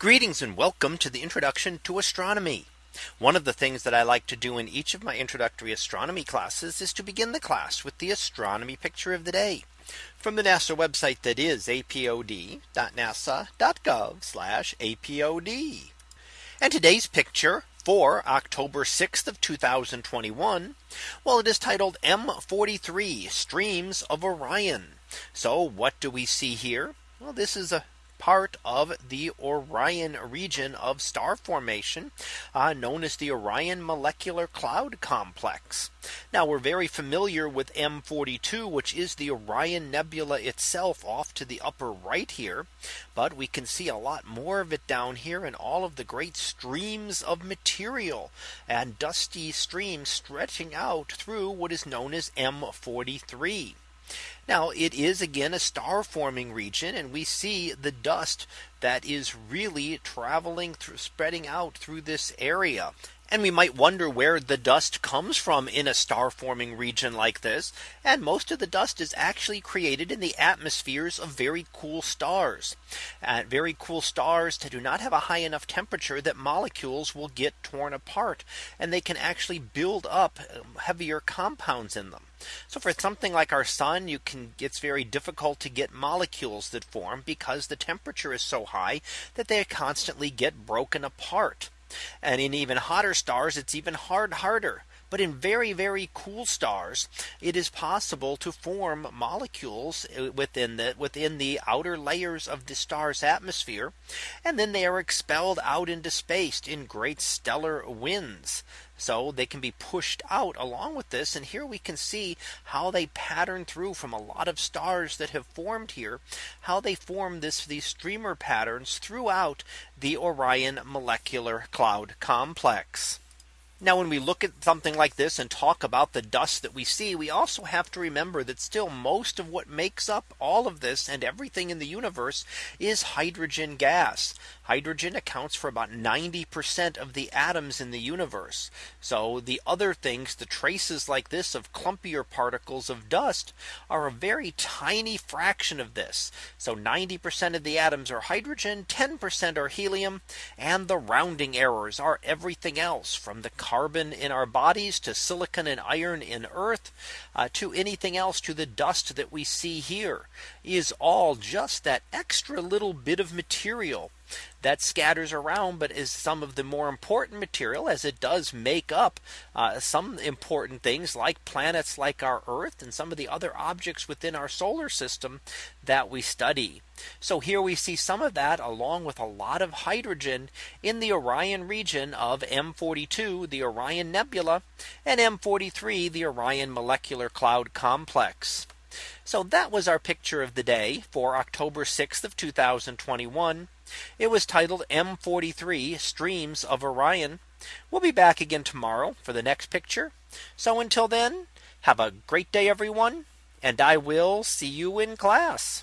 Greetings and welcome to the introduction to astronomy. One of the things that I like to do in each of my introductory astronomy classes is to begin the class with the astronomy picture of the day from the NASA website that is apod.nasa.gov apod. And today's picture for October 6th of 2021. Well, it is titled M43 streams of Orion. So what do we see here? Well, this is a part of the Orion region of star formation uh, known as the Orion molecular cloud complex. Now we're very familiar with M42 which is the Orion Nebula itself off to the upper right here. But we can see a lot more of it down here and all of the great streams of material and dusty streams stretching out through what is known as M43. Now it is again a star forming region and we see the dust that is really traveling through spreading out through this area. And we might wonder where the dust comes from in a star forming region like this. And most of the dust is actually created in the atmospheres of very cool stars. And very cool stars that do not have a high enough temperature that molecules will get torn apart and they can actually build up um, heavier compounds in them. So for something like our sun, you can it's very difficult to get molecules that form because the temperature is so high that they constantly get broken apart. And in even hotter stars, it's even hard harder. But in very, very cool stars, it is possible to form molecules uh, within the within the outer layers of the star's atmosphere. And then they are expelled out into space in great stellar winds. So they can be pushed out along with this. And here we can see how they pattern through from a lot of stars that have formed here, how they form this these streamer patterns throughout the Orion molecular cloud complex. Now when we look at something like this and talk about the dust that we see, we also have to remember that still most of what makes up all of this and everything in the universe is hydrogen gas. Hydrogen accounts for about 90% of the atoms in the universe. So the other things, the traces like this of clumpier particles of dust are a very tiny fraction of this. So 90% of the atoms are hydrogen, 10% are helium, and the rounding errors are everything else from the carbon in our bodies to silicon and iron in earth uh, to anything else to the dust that we see here is all just that extra little bit of material that scatters around but is some of the more important material as it does make up uh, some important things like planets like our Earth and some of the other objects within our solar system that we study. So here we see some of that along with a lot of hydrogen in the Orion region of M42 the Orion Nebula and M43 the Orion molecular cloud complex. So that was our picture of the day for October 6th of 2021. It was titled M43 streams of Orion. We'll be back again tomorrow for the next picture. So until then, have a great day, everyone. And I will see you in class.